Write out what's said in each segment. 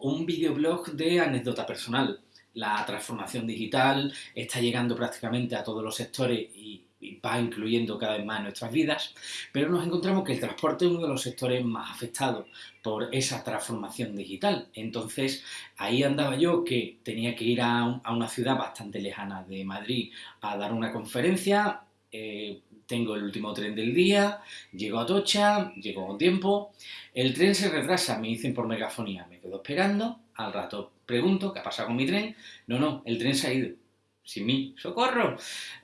un videoblog de anécdota personal. La transformación digital está llegando prácticamente a todos los sectores y, va incluyendo cada vez más nuestras vidas, pero nos encontramos que el transporte es uno de los sectores más afectados por esa transformación digital. Entonces, ahí andaba yo que tenía que ir a, una ciudad bastante lejana de Madrid a dar una conferencia, eh, tengo el último tren del día, llego a Tocha, llego con tiempo, el tren se retrasa, me dicen por megafonía, me quedo esperando, al rato pregunto, ¿qué ha pasado con mi tren? No, no, el tren se ha ido, sin mí, ¡socorro!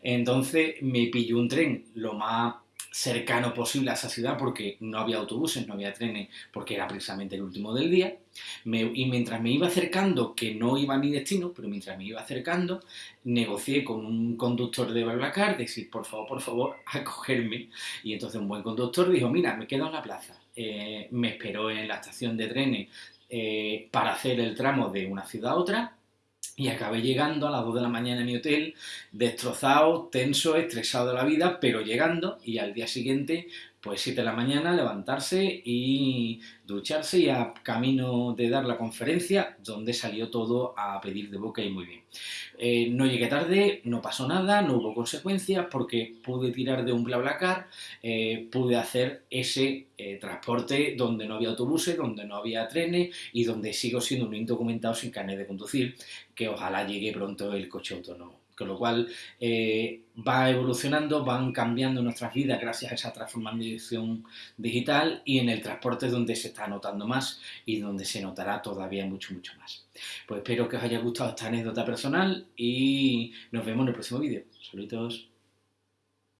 Entonces me pillo un tren lo más cercano posible a esa ciudad porque no había autobuses, no había trenes, porque era precisamente el último del día. y mientras me iba acercando, que no iba a mi destino, pero mientras me iba acercando, negocié con un conductor de Barlacar, decir, por favor, por favor, acogerme. Y entonces un buen conductor dijo, mira, me quedo en la plaza. Eh, me esperó en la estación de trenes eh, para hacer el tramo de una ciudad a otra y acabé llegando a las 2 de la mañana en mi hotel, destrozado, tenso, estresado de la vida, pero llegando y al día siguiente, pues 7 de la mañana, levantarse y ducharse y a camino de dar la conferencia, donde salió todo a pedir de boca y muy bien. Eh, no llegué tarde, no pasó nada, no hubo consecuencias porque pude tirar de un BlaBlaCar, eh, pude hacer ese eh, transporte donde no había autobuses, donde no había trenes y donde sigo siendo un indocumentado sin carnet de conducir, que ojalá llegue pronto el coche autónomo. Con lo cual eh, va evolucionando, van cambiando nuestras vidas gracias a esa transformación digital y en el transporte es donde se está notando más y donde se notará todavía mucho, mucho más. Pues espero que os haya gustado esta anécdota personal y nos vemos en el próximo vídeo. Saludos.